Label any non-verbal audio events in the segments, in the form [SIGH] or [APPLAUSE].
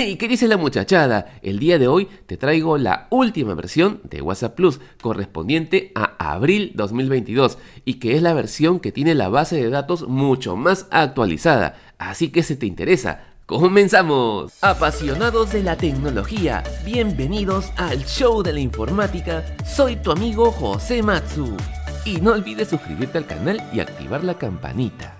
[LAUGHS] ¡Hey! ¿Qué dice la muchachada? El día de hoy te traigo la última versión de WhatsApp Plus correspondiente a abril 2022 y que es la versión que tiene la base de datos mucho más actualizada. Así que si te interesa, ¡Comenzamos! Apasionados de la tecnología, bienvenidos al show de la informática. Soy tu amigo José Matsu. Y no olvides suscribirte al canal y activar la campanita.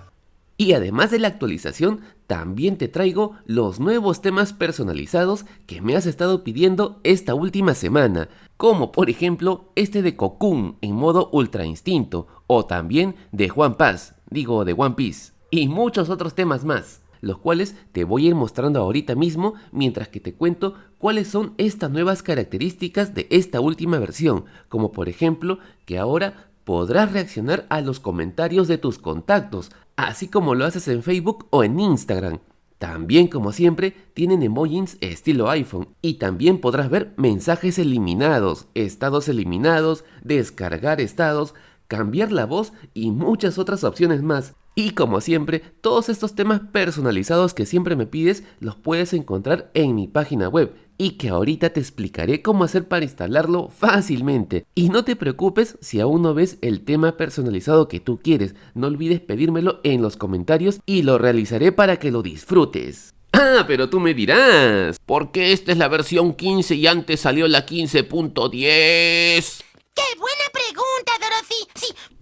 Y además de la actualización, también te traigo los nuevos temas personalizados que me has estado pidiendo esta última semana, como por ejemplo este de Cocoon en modo Ultra Instinto, o también de Juan Paz, digo de One Piece, y muchos otros temas más, los cuales te voy a ir mostrando ahorita mismo mientras que te cuento cuáles son estas nuevas características de esta última versión, como por ejemplo que ahora podrás reaccionar a los comentarios de tus contactos, así como lo haces en Facebook o en Instagram. También, como siempre, tienen emojis estilo iPhone y también podrás ver mensajes eliminados, estados eliminados, descargar estados, cambiar la voz y muchas otras opciones más. Y como siempre, todos estos temas personalizados que siempre me pides los puedes encontrar en mi página web y que ahorita te explicaré cómo hacer para instalarlo fácilmente. Y no te preocupes si aún no ves el tema personalizado que tú quieres, no olvides pedírmelo en los comentarios y lo realizaré para que lo disfrutes. Ah, pero tú me dirás, ¿por qué esta es la versión 15 y antes salió la 15.10? ¡Qué buena.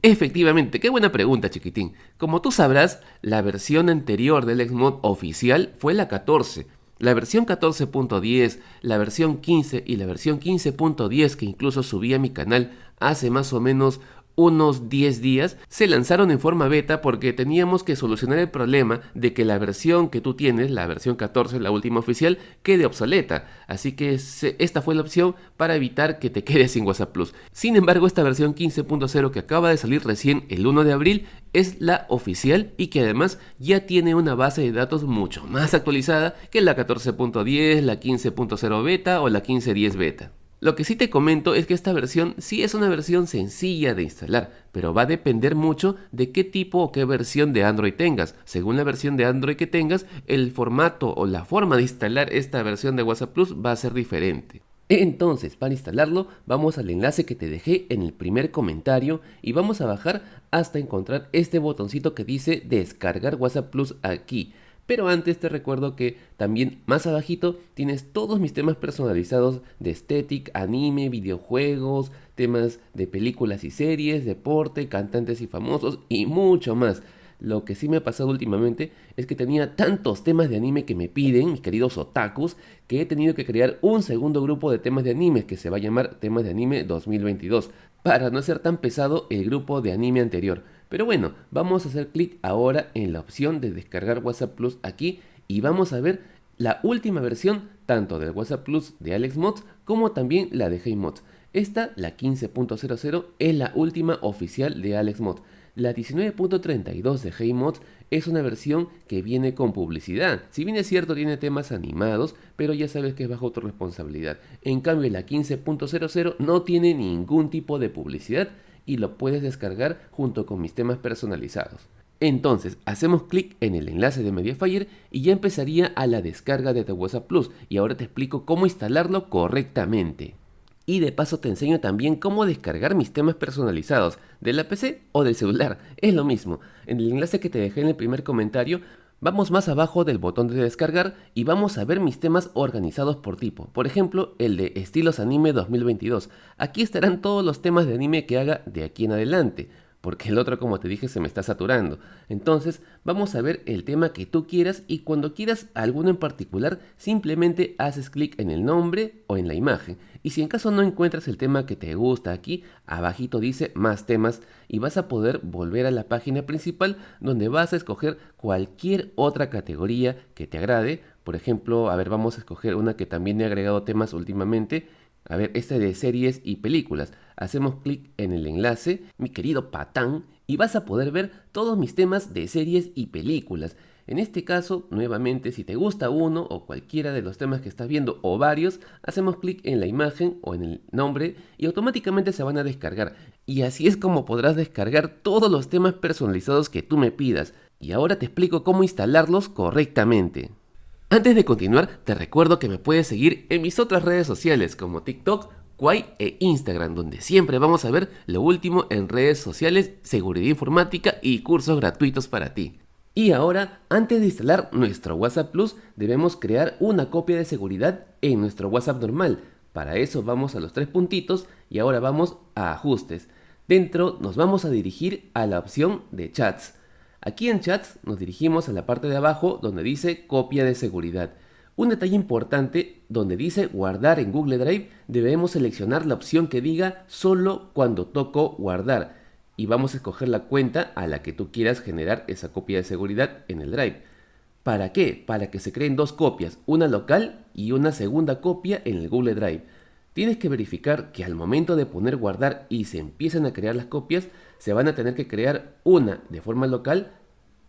Efectivamente, qué buena pregunta, chiquitín. Como tú sabrás, la versión anterior del Xmod oficial fue la 14, la versión 14.10, la versión 15 y la versión 15.10 que incluso subí a mi canal hace más o menos unos 10 días, se lanzaron en forma beta porque teníamos que solucionar el problema de que la versión que tú tienes, la versión 14, la última oficial, quede obsoleta. Así que esta fue la opción para evitar que te [LAUGHS] quedes sin WhatsApp Plus. Sin embargo, esta versión 15.0 que acaba de salir recién el 1 de abril es la oficial y que además ya tiene una base de datos mucho más actualizada que la 14.10, la 15.0 beta o la 15.10 beta. Lo que sí te comento es que esta versión sí es una versión sencilla de instalar, pero va a depender mucho de qué tipo o qué versión de Android tengas. Según la versión de Android que tengas, el formato o la forma de instalar esta versión de WhatsApp Plus va a ser diferente. Entonces, para instalarlo, vamos al enlace que te dejé en el primer comentario y vamos a bajar hasta encontrar este botoncito que dice descargar WhatsApp Plus aquí. Pero antes te recuerdo que también más abajito tienes todos mis temas personalizados de estética, anime, videojuegos, temas de películas y series, deporte, cantantes y famosos y mucho más. Lo que sí me ha pasado últimamente es que tenía tantos temas de anime que me piden, mis queridos otakus, que he tenido que crear un segundo grupo de temas de anime que se va a llamar Temas de Anime 2022, para no ser tan pesado el grupo de anime anterior. Pero bueno, vamos a hacer clic ahora en la opción de descargar WhatsApp Plus aquí y vamos a ver la última versión tanto del WhatsApp Plus de AlexMods como también la de HeyMods. Esta, la 15.00, es la última oficial de AlexMods. La 19.32 de HeyMods es una versión que viene con publicidad. Si bien es cierto tiene temas animados, pero ya sabes que es bajo tu responsabilidad. En cambio la 15.00 no tiene ningún tipo de publicidad y lo puedes descargar junto con mis temas personalizados. Entonces, hacemos clic en el enlace de Mediafire y ya empezaría a la descarga de The WhatsApp Plus y ahora te explico cómo instalarlo correctamente. Y de paso te enseño también cómo descargar mis temas personalizados de la PC o del celular, es lo mismo. En el enlace que te dejé en el primer comentario Vamos más abajo del botón de descargar y vamos a ver mis temas organizados por tipo. Por ejemplo, el de estilos anime 2022. Aquí estarán todos los temas de anime que haga de aquí en adelante porque el otro como te dije se me está saturando. Entonces vamos a ver el tema que tú quieras y cuando quieras alguno en particular simplemente haces clic en el nombre o en la imagen. Y si en caso no encuentras el tema que te gusta aquí, abajito dice más temas y vas a poder volver a la página principal donde vas a escoger cualquier otra categoría que te agrade. Por ejemplo, a ver, vamos a escoger una que también he agregado temas últimamente a ver, este de series y películas. Hacemos clic en el enlace, mi querido patán, y vas a poder ver todos mis temas de series y películas. En este caso, nuevamente, si te gusta uno o cualquiera de los temas que estás viendo o varios, hacemos clic en la imagen o en el nombre y automáticamente se van a descargar. Y así es como podrás descargar todos los temas personalizados que tú me pidas. Y ahora te explico cómo instalarlos correctamente. Antes de continuar, te recuerdo que me puedes seguir en mis otras redes sociales como TikTok, Quai e Instagram, donde siempre vamos a ver lo último en redes sociales, seguridad informática y cursos gratuitos para ti. Y ahora, antes de instalar nuestro WhatsApp Plus, debemos crear una copia de seguridad en nuestro WhatsApp normal. Para eso vamos a los tres puntitos y ahora vamos a ajustes. Dentro nos vamos a dirigir a la opción de chats. Aquí en Chats nos dirigimos a la parte de abajo donde dice copia de seguridad. Un detalle importante, donde dice guardar en Google Drive, debemos seleccionar la opción que diga solo cuando toco guardar y vamos a escoger la cuenta a la que tú quieras generar esa copia de seguridad en el Drive. ¿Para qué? Para que se creen dos copias, una local y una segunda copia en el Google Drive. Tienes que verificar que al momento de poner guardar y se empiezan a crear las copias, se van a tener que crear una de forma local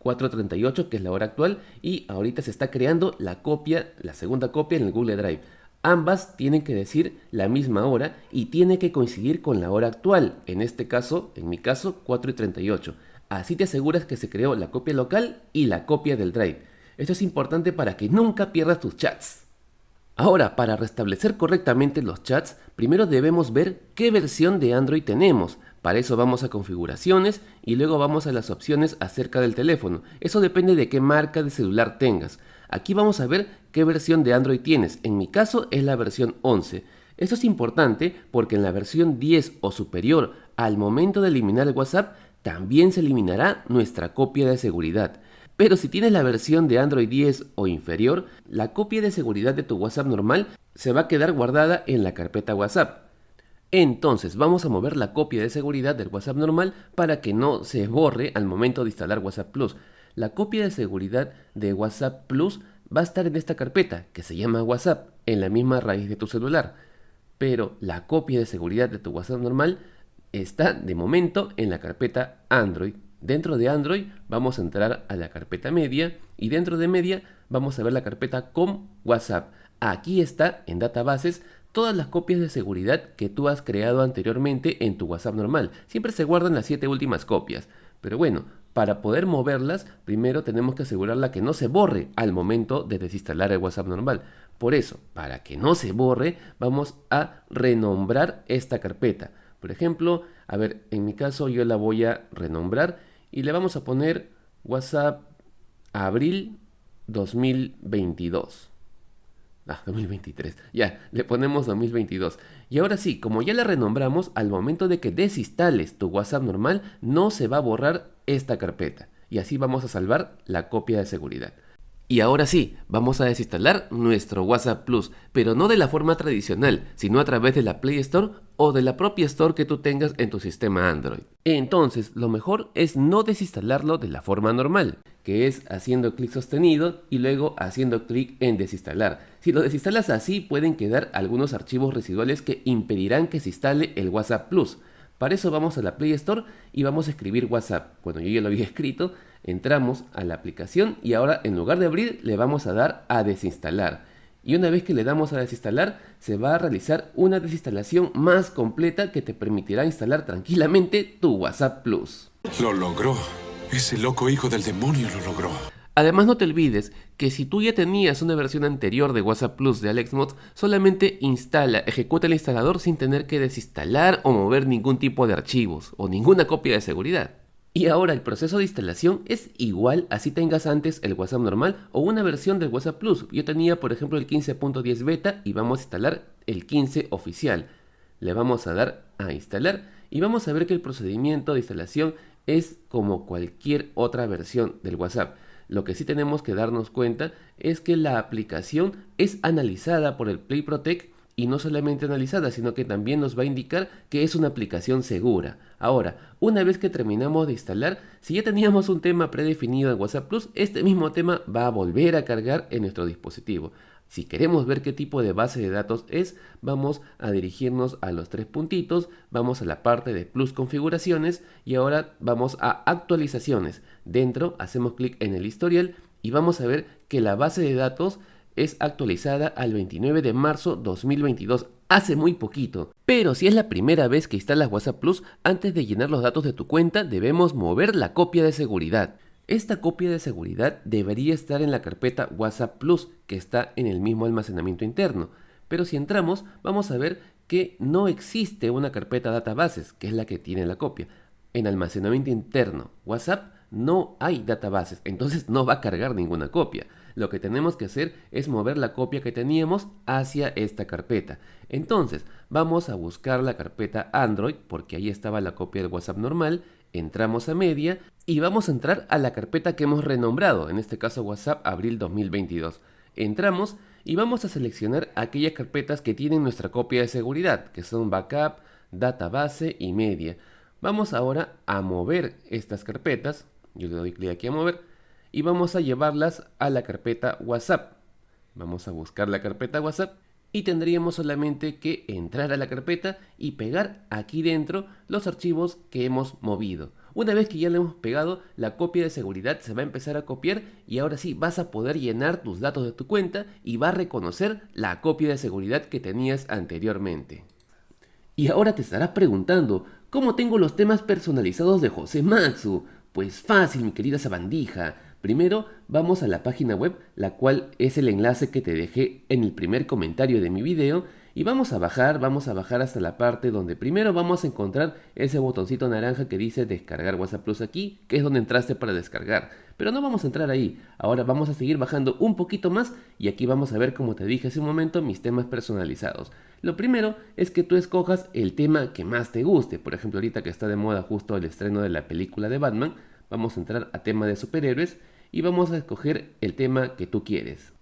438 que es la hora actual y ahorita se está creando la copia, la segunda copia en el Google Drive. Ambas tienen que decir la misma hora y tiene que coincidir con la hora actual, en este caso, en mi caso, 4 y 38. Así te aseguras que se creó la copia local y la copia del Drive. Esto es importante para que nunca pierdas tus chats. Ahora, para restablecer correctamente los chats, primero debemos ver qué versión de Android tenemos. Para eso vamos a configuraciones y luego vamos a las opciones acerca del teléfono. Eso depende de qué marca de celular tengas. Aquí vamos a ver qué versión de Android tienes. En mi caso es la versión 11. Esto es importante porque en la versión 10 o superior, al momento de eliminar el WhatsApp, también se eliminará nuestra copia de seguridad. Pero si tienes la versión de Android 10 o inferior, la copia de seguridad de tu WhatsApp normal se va a quedar guardada en la carpeta WhatsApp. Entonces vamos a mover la copia de seguridad del WhatsApp normal para que no se borre al momento de instalar WhatsApp Plus. La copia de seguridad de WhatsApp Plus va a estar en esta carpeta que se llama WhatsApp en la misma raíz de tu celular. Pero la copia de seguridad de tu WhatsApp normal está de momento en la carpeta Android Dentro de Android vamos a entrar a la carpeta media y dentro de media vamos a ver la carpeta com WhatsApp. Aquí está en databases todas las copias de seguridad que tú has creado anteriormente en tu WhatsApp normal. Siempre se guardan las 7 últimas copias. Pero bueno, para poder moverlas, primero tenemos que asegurarla que no se borre al momento de desinstalar el WhatsApp normal. Por eso, para que no se borre, vamos a renombrar esta carpeta. Por ejemplo, a ver, en mi caso yo la voy a renombrar y le vamos a poner WhatsApp abril 2022. Ah, 2023. Ya, le ponemos 2022. Y ahora sí, como ya la renombramos, al momento de que desinstales tu WhatsApp normal, no se va a borrar esta carpeta. Y así vamos a salvar la copia de seguridad. Y ahora sí, vamos a desinstalar nuestro WhatsApp Plus, pero no de la forma tradicional, sino a través de la Play Store o de la propia Store que tú tengas en tu sistema Android. Entonces, lo mejor es no desinstalarlo de la forma normal, que es haciendo clic sostenido y luego haciendo clic en desinstalar. Si lo desinstalas así, pueden quedar algunos archivos residuales que impedirán que se instale el WhatsApp Plus. Para eso vamos a la Play Store y vamos a escribir WhatsApp. Bueno, yo ya lo había [LAUGHS] escrito, entramos a la aplicación y ahora en lugar de abrir le vamos a dar a desinstalar. Y una vez que le damos a desinstalar, se va a realizar una desinstalación más completa que te permitirá instalar tranquilamente tu WhatsApp Plus. Lo logró. Ese loco hijo del demonio lo logró. Además no te olvides que si tú ya tenías una versión anterior de WhatsApp Plus de AlexMod, solamente instala, ejecuta el instalador sin tener que desinstalar o mover ningún tipo de archivos o ninguna copia de seguridad. Y ahora el proceso de instalación es igual así tengas antes el WhatsApp normal o una versión del WhatsApp Plus. Yo tenía por ejemplo el 15.10 beta y vamos a instalar el 15 oficial. Le vamos a dar a instalar y vamos a ver que el procedimiento de instalación es como cualquier otra versión del WhatsApp. Lo que sí tenemos que darnos cuenta es que la aplicación es analizada por el Play Protect y no solamente analizada, sino que también nos va a indicar que es una aplicación segura. Ahora, una vez que terminamos de instalar, si ya teníamos un tema predefinido en WhatsApp Plus, este mismo tema va a volver a cargar en nuestro dispositivo. Si queremos ver qué tipo de base de datos es, vamos a dirigirnos a los tres puntitos, vamos a la parte de Plus configuraciones y ahora vamos a actualizaciones. Dentro hacemos clic en el historial y vamos a ver que la base de datos es actualizada al 29 de marzo 2022, hace muy poquito. Pero si es la primera vez que instalas WhatsApp Plus, antes de llenar los datos de tu cuenta debemos mover la copia de seguridad. Esta copia de seguridad debería estar en la carpeta WhatsApp Plus que está en el mismo almacenamiento interno. Pero si entramos, vamos a ver que no existe una carpeta databases, que es la que tiene la copia. En almacenamiento interno WhatsApp no hay databases, entonces no va a cargar ninguna copia. Lo que tenemos que hacer es mover la copia que teníamos hacia esta carpeta. Entonces, vamos a buscar la carpeta Android, porque ahí estaba la copia del WhatsApp normal, entramos a media y vamos a entrar a la carpeta que hemos renombrado, en este caso WhatsApp abril 2022. Entramos y vamos a seleccionar aquellas carpetas que tienen nuestra copia de seguridad, que son backup, database y media. Vamos ahora a mover estas carpetas, yo le doy clic aquí a mover, y vamos a llevarlas a la carpeta WhatsApp. Vamos a buscar la carpeta WhatsApp y tendríamos solamente que entrar a la carpeta y pegar aquí dentro los archivos que hemos movido. Una vez que ya le hemos pegado, la copia de seguridad se va a empezar a copiar y ahora sí vas a poder llenar tus datos de tu cuenta y va a reconocer la copia de seguridad que tenías anteriormente. Y ahora te estarás preguntando, ¿cómo tengo los temas personalizados de José Matsu? Pues fácil, mi querida sabandija. Primero vamos a la página web, la cual es el enlace que te dejé en el primer comentario de mi video y vamos a bajar, vamos a bajar hasta la parte donde primero vamos a encontrar ese botoncito naranja que dice descargar WhatsApp Plus aquí, que es donde entraste para descargar. Pero no vamos a entrar ahí, ahora vamos a seguir bajando un poquito más y aquí vamos a ver como te dije hace un momento mis temas personalizados. Lo primero es que tú escojas el tema que más te guste, por ejemplo ahorita que está de moda justo el estreno de la película de Batman, vamos a entrar a tema de superhéroes y vamos a escoger el tema que tú quieres.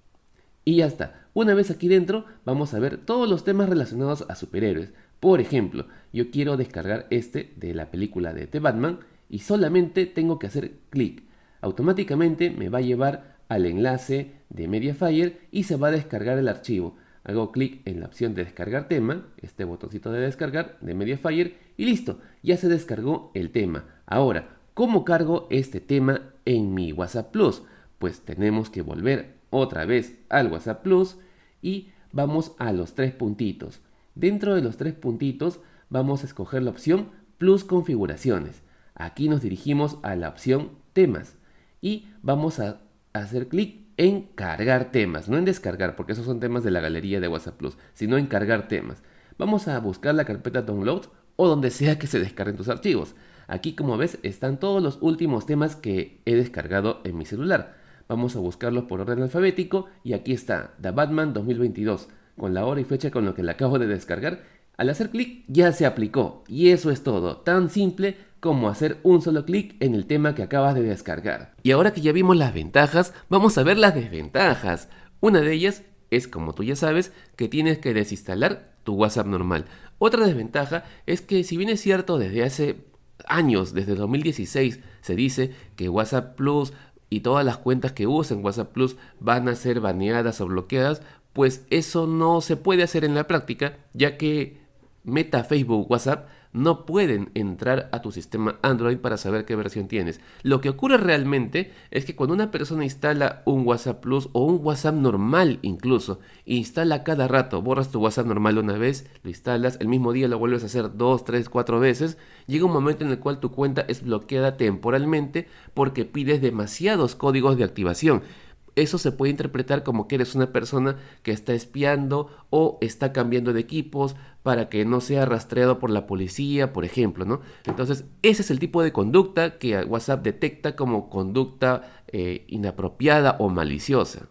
Y ya está. Una vez aquí dentro, vamos a ver todos los temas relacionados a superhéroes. Por ejemplo, yo quiero descargar este de la película de The Batman y solamente tengo que hacer clic. Automáticamente me va a llevar al enlace de Mediafire y se va a descargar el archivo. Hago clic en la opción de descargar tema, este botoncito de descargar de Mediafire y listo, ya se descargó el tema. Ahora, ¿cómo cargo este tema en mi WhatsApp Plus? Pues tenemos que volver otra vez al WhatsApp Plus y vamos a los tres puntitos. Dentro de los tres puntitos vamos a escoger la opción Plus configuraciones. Aquí nos dirigimos a la opción temas y vamos a hacer clic en cargar temas, no en descargar porque esos son temas de la galería de WhatsApp Plus, sino en cargar temas. Vamos a buscar la carpeta download o donde sea que se descarguen tus archivos. Aquí como ves están todos los últimos temas que he descargado en mi celular. Vamos a buscarlos por orden alfabético y aquí está, The Batman 2022, con la hora y fecha con lo que le acabo de descargar. Al hacer clic ya se aplicó y eso es todo, tan simple como hacer un solo clic en el tema que acabas de descargar. Y ahora que ya vimos las ventajas, vamos a ver las desventajas. Una de ellas es, como tú ya sabes, que tienes que desinstalar tu WhatsApp normal. Otra desventaja es que si bien es cierto desde hace años, desde 2016, se dice que WhatsApp Plus y todas las cuentas que usen WhatsApp Plus van a ser baneadas o bloqueadas, pues eso no se puede hacer en la práctica, ya que Meta, Facebook, WhatsApp no pueden entrar a tu sistema Android para saber qué versión tienes. Lo que ocurre realmente es que cuando una persona instala un WhatsApp Plus o un WhatsApp normal incluso, instala cada rato, borras tu WhatsApp normal una vez, lo instalas, el mismo día lo vuelves a hacer dos, tres, cuatro veces, llega un momento en el cual tu cuenta es bloqueada temporalmente porque pides demasiados códigos de activación eso se puede interpretar como que eres una persona que está espiando o está cambiando de equipos para que no sea rastreado por la policía, por ejemplo, ¿no? Entonces, ese es el tipo de conducta que WhatsApp detecta como conducta eh, inapropiada o maliciosa.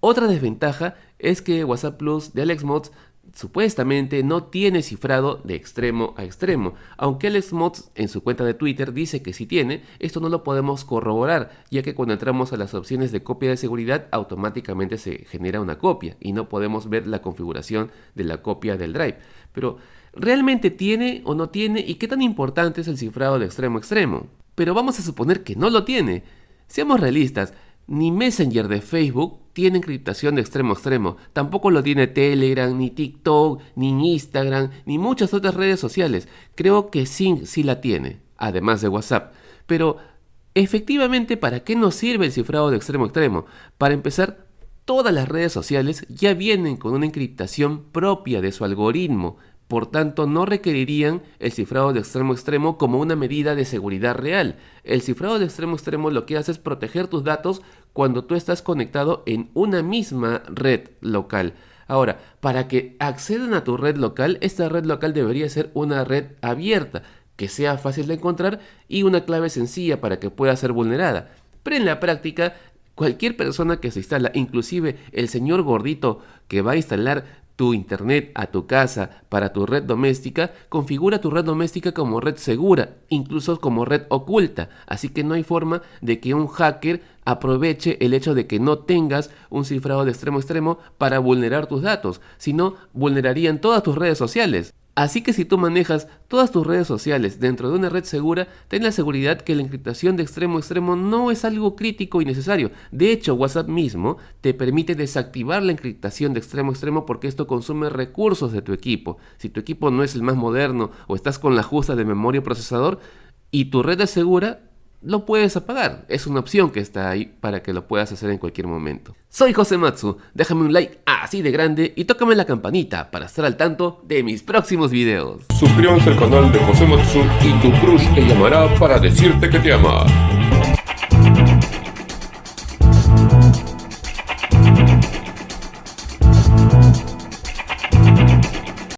Otra desventaja es que WhatsApp Plus de AlexMods supuestamente no tiene cifrado de extremo a extremo. Aunque el Mods en su cuenta de Twitter dice que sí tiene, esto no lo podemos corroborar, ya que cuando entramos a las opciones de copia de seguridad automáticamente se genera una copia y no podemos ver la configuración de la copia del drive. Pero, ¿realmente tiene o no tiene y qué tan importante es el cifrado de extremo a extremo? Pero vamos a suponer que no lo tiene. Seamos realistas, ni Messenger de Facebook tiene encriptación de extremo a extremo. Tampoco lo tiene Telegram, ni TikTok, ni Instagram, ni muchas otras redes sociales. Creo que Sync sí la tiene, además de WhatsApp. Pero, efectivamente, ¿para qué nos sirve el cifrado de extremo a extremo? Para empezar, todas las redes sociales ya vienen con una encriptación propia de su algoritmo por tanto no requerirían el cifrado de extremo extremo como una medida de seguridad real. El cifrado de extremo extremo lo que hace es proteger tus datos cuando tú estás conectado en una misma red local. Ahora, para que accedan a tu red local, esta red local debería ser una red abierta, que sea fácil de encontrar y una clave sencilla para que pueda ser vulnerada. Pero en la práctica, cualquier persona que se instala, inclusive el señor gordito que va a instalar tu internet a tu casa para tu red doméstica, configura tu red doméstica como red segura, incluso como red oculta. Así que no hay forma de que un hacker aproveche el hecho de que no tengas un cifrado de extremo a extremo para vulnerar tus datos, sino vulnerarían todas tus redes sociales. Así que si tú manejas todas tus redes sociales dentro de una red segura, ten la seguridad que la encriptación de extremo a extremo no es algo crítico y necesario. De hecho, WhatsApp mismo te permite desactivar la encriptación de extremo a extremo porque esto consume recursos de tu equipo. Si tu equipo no es el más moderno o estás con la justa de memoria procesador y tu red es segura, lo puedes apagar. Es una opción que está ahí para que lo puedas hacer en cualquier momento. Soy José Matsu, déjame un like así de grande y tócame la campanita para estar al tanto de mis próximos videos. Suscríbanse al canal de José Matsu y tu crush te llamará para decirte que te ama.